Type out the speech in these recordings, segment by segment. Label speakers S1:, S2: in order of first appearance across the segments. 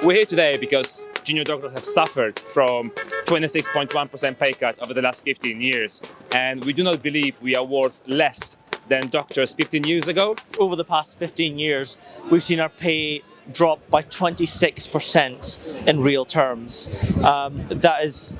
S1: We're here today because junior doctors have suffered from 26.1% pay cut over the last 15 years. And we do not believe we are worth less than doctors 15 years ago.
S2: Over the past 15 years, we've seen our pay drop by 26% in real terms. Um, that is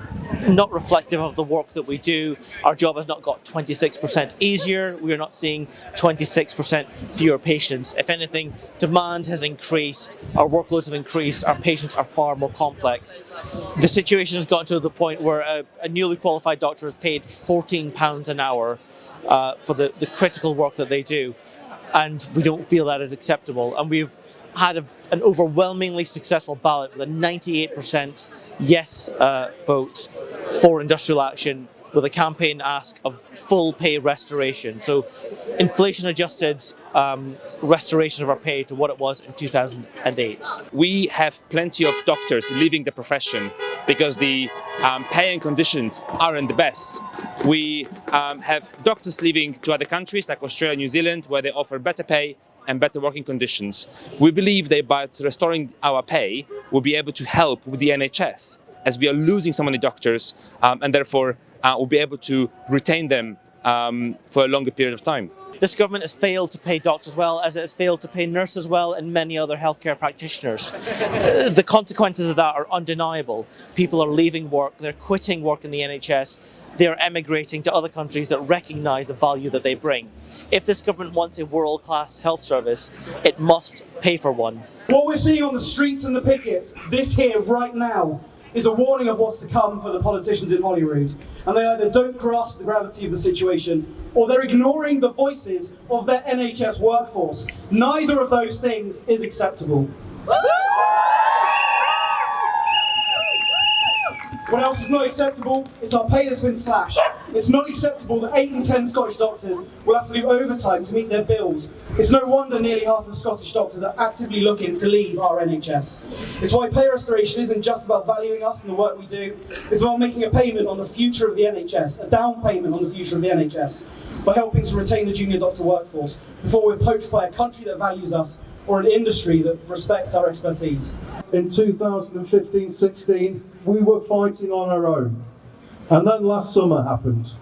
S2: not reflective of the work that we do. Our job has not got 26% easier. We are not seeing 26% fewer patients. If anything, demand has increased, our workloads have increased, our patients are far more complex. The situation has gotten to the point where a, a newly qualified doctor is paid £14 an hour uh, for the, the critical work that they do. And we don't feel that is acceptable. And we've had a, an overwhelmingly successful ballot with a 98% yes uh, vote for industrial action with a campaign ask of full pay restoration. So inflation adjusted um, restoration of our pay to what it was in 2008.
S1: We have plenty of doctors leaving the profession because the um, pay and conditions aren't the best. We um, have doctors leaving to other countries like Australia, New Zealand, where they offer better pay and better working conditions. We believe that by restoring our pay, we'll be able to help with the NHS as we are losing so many doctors um, and therefore uh, we'll be able to retain them um, for a longer period of time.
S2: This government has failed to pay doctors well as it has failed to pay nurses well and many other healthcare practitioners. Uh, the consequences of that are undeniable. People are leaving work, they're quitting work in the NHS, they're emigrating to other countries that recognise the value that they bring. If this government wants a world-class health service, it must pay for one.
S3: What we're seeing on the streets and the pickets, this here right now, is a warning of what's to come for the politicians in Holyrood. And they either don't grasp the gravity of the situation, or they're ignoring the voices of their NHS workforce. Neither of those things is acceptable. What else is not acceptable is our pay that's been slashed. It's not acceptable that 8 in 10 Scottish doctors will have to do overtime to meet their bills. It's no wonder nearly half of Scottish doctors are actively looking to leave our NHS. It's why pay restoration isn't just about valuing us and the work we do, it's about making a payment on the future of the NHS, a down payment on the future of the NHS, by helping to retain the junior doctor workforce before we're poached by a country that values us or an industry that respects our expertise.
S4: In 2015-16, we were fighting on our own. And then last summer happened.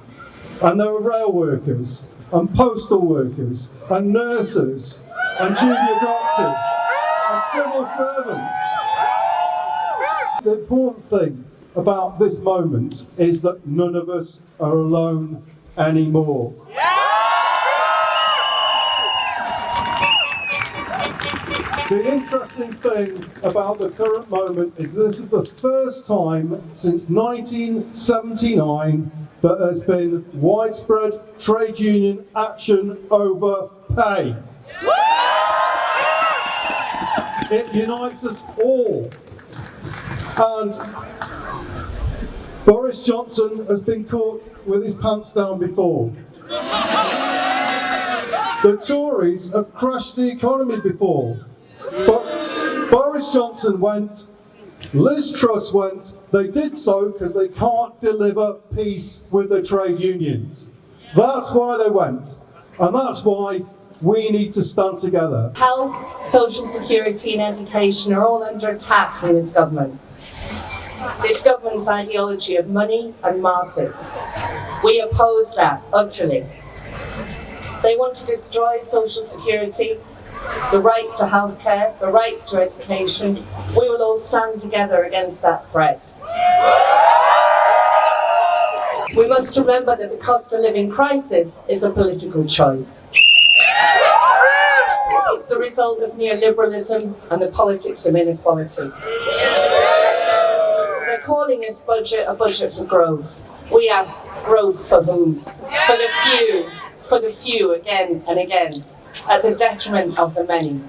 S4: And there were rail workers, and postal workers, and nurses, and junior doctors, and civil servants. The important thing about this moment is that none of us are alone anymore. The interesting thing about the current moment is this is the first time since 1979 that there's been widespread trade union action over pay. It unites us all. And Boris Johnson has been caught with his pants down before. The Tories have crashed the economy before. But Boris Johnson went, Liz Truss went, they did so because they can't deliver peace with the trade unions. That's why they went. And that's why we need to stand together.
S5: Health, social security and education are all under attack from this government. This government's ideology of money and markets. We oppose that utterly. They want to destroy social security the rights to healthcare, the rights to education, we will all stand together against that threat. We must remember that the cost of living crisis is a political choice. It's the result of neoliberalism and the politics of inequality. They're calling this budget a budget for growth. We ask growth for whom? For the few, for the few again and again at the detriment of the many.